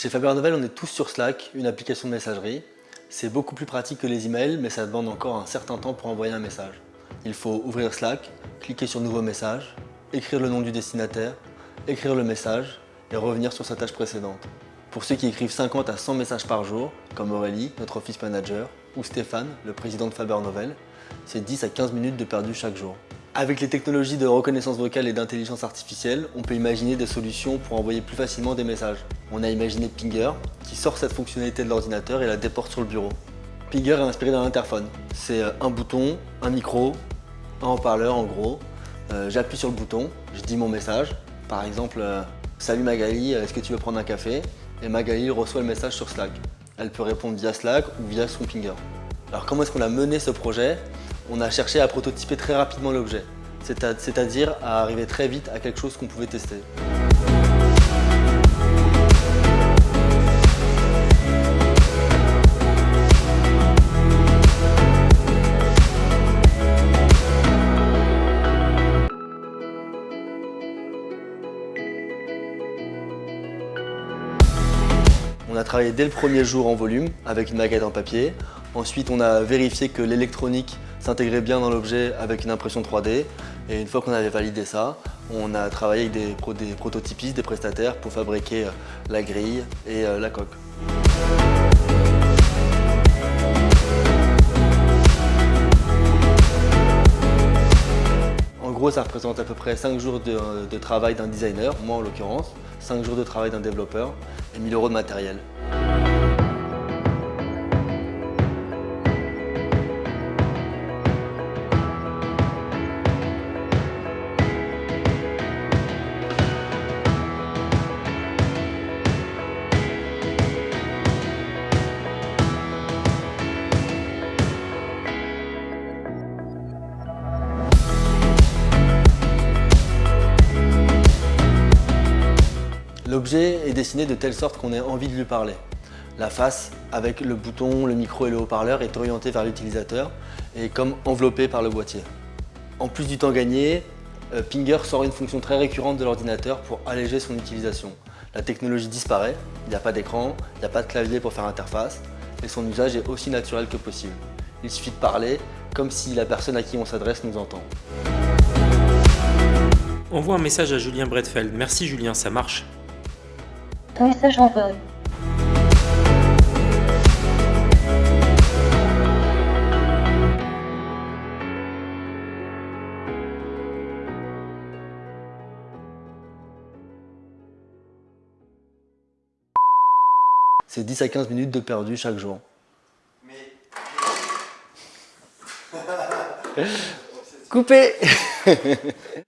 Chez Faber Novel, on est tous sur Slack, une application de messagerie. C'est beaucoup plus pratique que les emails, mais ça demande encore un certain temps pour envoyer un message. Il faut ouvrir Slack, cliquer sur Nouveau message, écrire le nom du destinataire, écrire le message et revenir sur sa tâche précédente. Pour ceux qui écrivent 50 à 100 messages par jour, comme Aurélie, notre office manager, ou Stéphane, le président de Faber Novel, c'est 10 à 15 minutes de perdu chaque jour. Avec les technologies de reconnaissance vocale et d'intelligence artificielle, on peut imaginer des solutions pour envoyer plus facilement des messages. On a imaginé Pinger, qui sort cette fonctionnalité de l'ordinateur et la déporte sur le bureau. Pinger est inspiré d'un interphone. C'est euh, un bouton, un micro, un haut-parleur en gros. Euh, j'appuie sur le bouton, je dis mon message. Par exemple, euh, Salut Magali, est-ce que tu veux prendre un café ?» Et Magali reçoit le message sur Slack. Elle peut répondre via Slack ou via son Pinger. Alors comment est-ce qu'on a mené ce projet? On a cherché à prototyper très rapidement l'objet, c'est-à-dire à arriver très vite à quelque chose qu'on pouvait tester. On a travaillé dès le premier jour en volume avec une maquette en papier. Ensuite, on a vérifié que l'électronique s'intégrait bien dans l'objet avec une impression 3D. Et une fois qu'on avait validé ça, on a travaillé avec des, prototypistes, des prestataires pour fabriquer euh, la grille et euh, la coque. En gros, ça représente à peu près 5 jours de, de travail d'un designer, moi en l'occurrence, 5 jours de travail d'un développeur et 1000 euros de matériel. L'objet est dessiné de telle sorte qu'on ait envie de lui parler. La face, avec le bouton, le micro et le haut-parleur, est orientée vers l'utilisateur et comme enveloppée par le boîtier. En plus du temps gagné, euh, Pinger sort une fonction très récurrente de l'ordinateur pour alléger son utilisation. La technologie disparaît, il n'y a pas d'écran, il n'y a pas de clavier pour faire interface et son usage est aussi naturel que possible. Il suffit de parler comme si la personne à qui on s'adresse nous entend. Envoie un message à Julien Bredfeld. Merci Julien, ça marche. Ton message envoyé. C'est 10 à 15 minutes de perdu chaque jour. Mais... Coupé